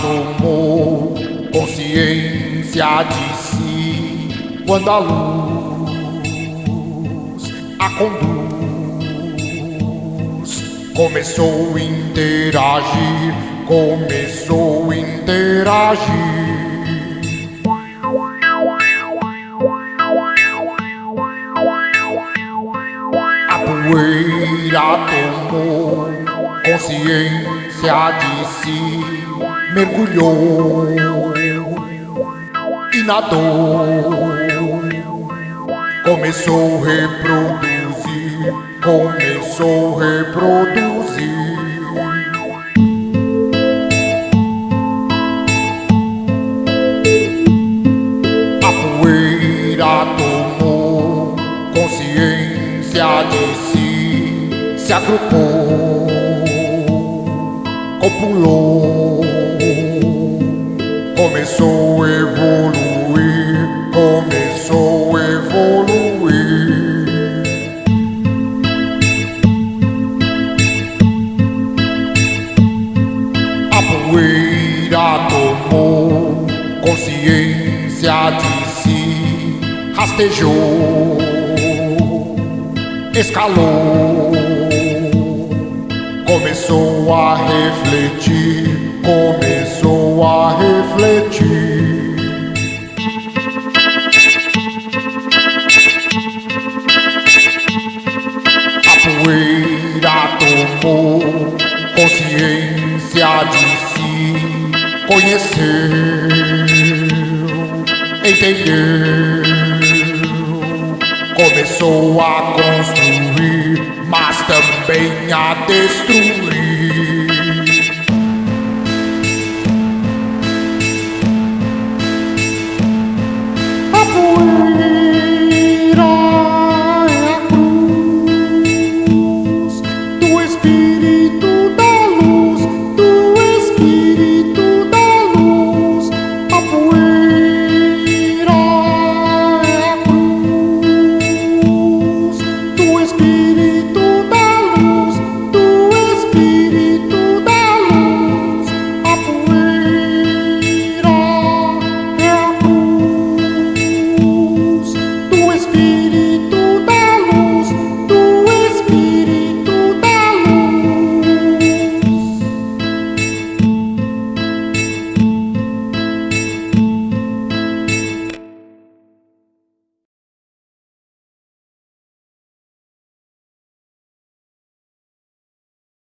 tomou consciência de si quando a luz a conduz. Começou a interagir, começou a interagir. A poeira tomou consciência de si, mergulhou e nadou. Começou a reproduzir, começou a reproduzir. A poeira tomou consciência de si, se agrupou, copulou, começou a evoluir, começou a evoluir. A poeira tomou consciência de si, rastejou, escalou, começou a refletir, começou refletir. A poeira tomou consciência de si, conheceu, entendeu, começou a construir, mas também a destruir.